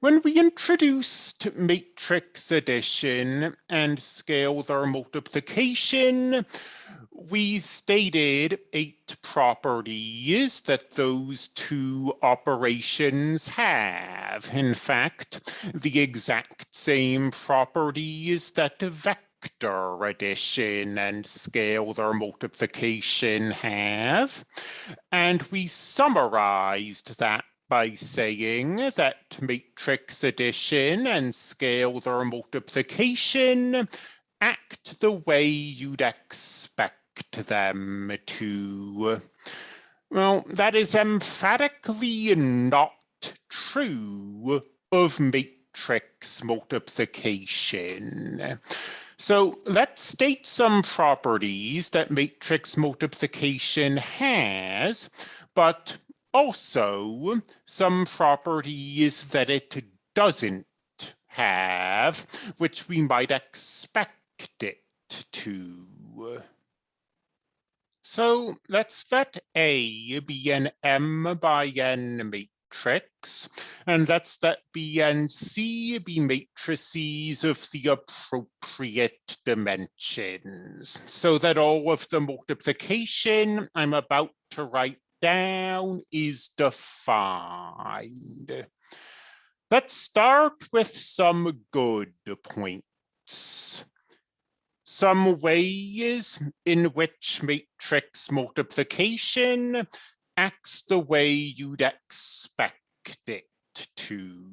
When we introduced matrix addition and scalar multiplication, we stated eight properties that those two operations have. In fact, the exact same properties that vector addition and scalar multiplication have. And we summarized that by saying that matrix addition and scalar multiplication act the way you'd expect them to. Well, that is emphatically not true of matrix multiplication. So let's state some properties that matrix multiplication has, but also some properties that it doesn't have, which we might expect it to. So let's let A be an M by N matrix, and let's let B and C be matrices of the appropriate dimensions, so that all of the multiplication I'm about to write down is defined. Let's start with some good points. Some ways in which matrix multiplication acts the way you'd expect it to.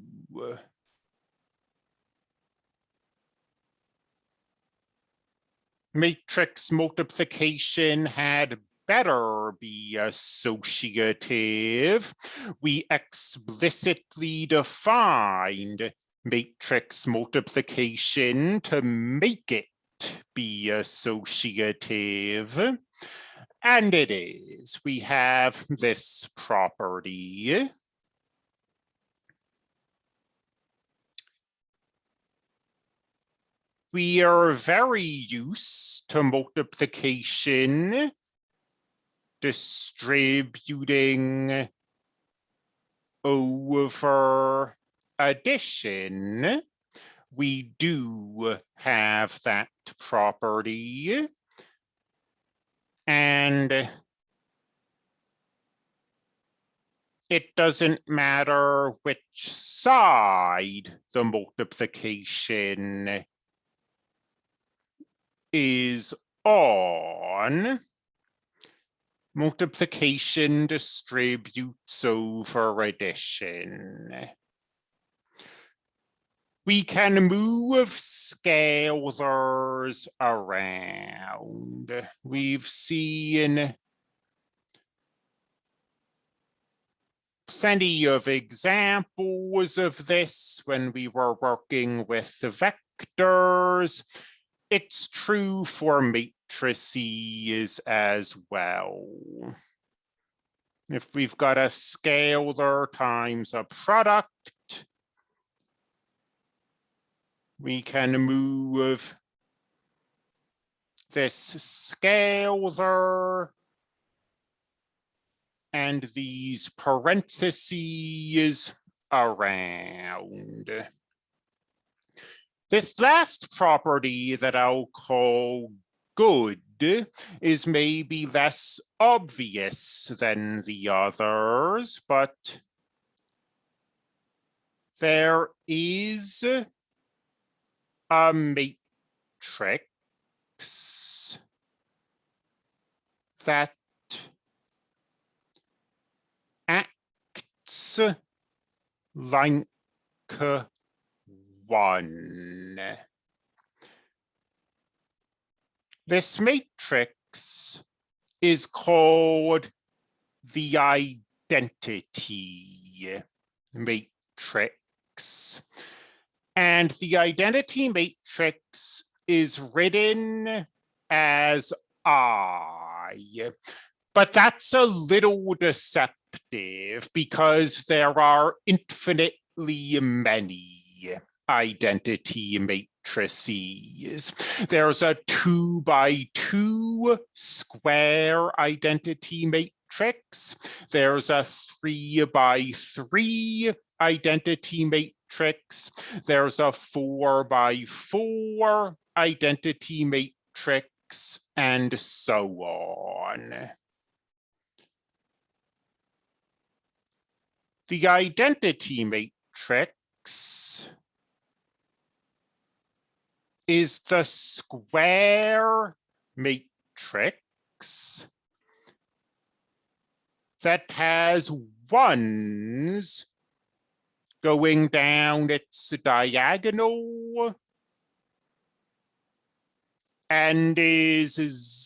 Matrix multiplication had better be associative. We explicitly defined matrix multiplication to make it be associative. And it is. We have this property. We are very used to multiplication distributing over addition, we do have that property. And it doesn't matter which side the multiplication is on multiplication distributes over addition. We can move scalars around. We've seen plenty of examples of this when we were working with the vectors. It's true for matrices as well. If we've got a scalar times a product, we can move this scalar and these parentheses around. This last property that I'll call good is maybe less obvious than the others, but there is a matrix that acts like one. This matrix is called the identity matrix. And the identity matrix is written as I, but that's a little deceptive because there are infinitely many identity matrices. There's a two by two square identity matrix. There's a three by three identity matrix there's a four by four identity matrix, and so on. The identity matrix is the square matrix that has ones going down its diagonal and is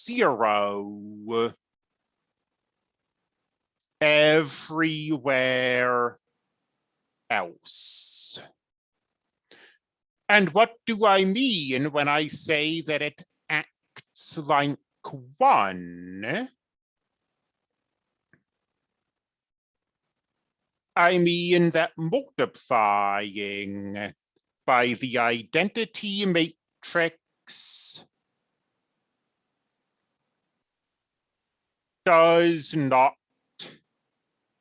zero everywhere else. And what do I mean when I say that it acts like one? I mean that multiplying by the identity matrix does not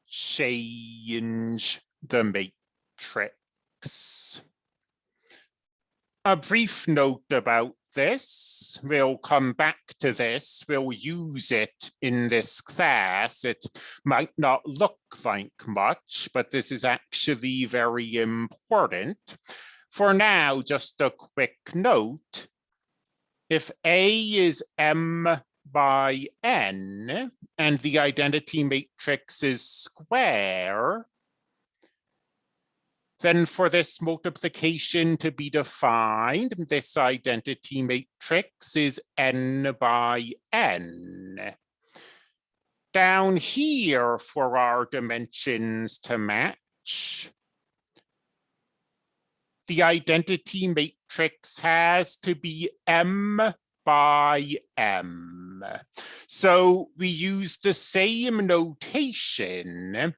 change the matrix. A brief note about this. We'll come back to this. We'll use it in this class. It might not look like much, but this is actually very important. For now, just a quick note. If A is M by N and the identity matrix is square, then for this multiplication to be defined, this identity matrix is n by n. Down here for our dimensions to match, the identity matrix has to be m by m. So we use the same notation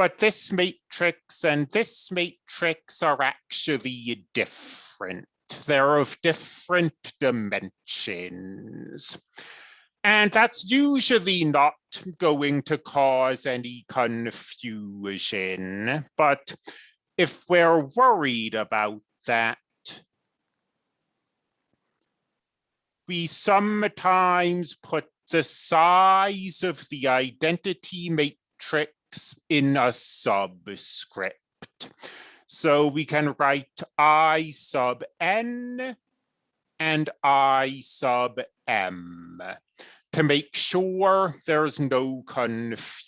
but this matrix and this matrix are actually different. They're of different dimensions. And that's usually not going to cause any confusion. But if we're worried about that, we sometimes put the size of the identity matrix in a subscript. So we can write I sub n and I sub m to make sure there's no confusion.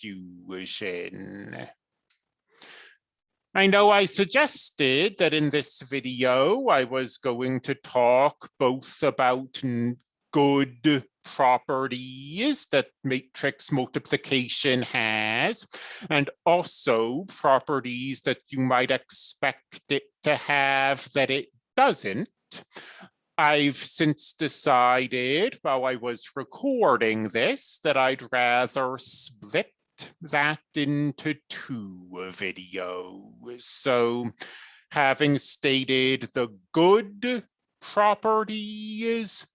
I know I suggested that in this video, I was going to talk both about good properties that matrix multiplication has, and also properties that you might expect it to have that it doesn't. I've since decided while I was recording this that I'd rather split that into two videos. So having stated the good properties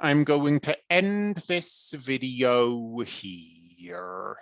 I'm going to end this video here.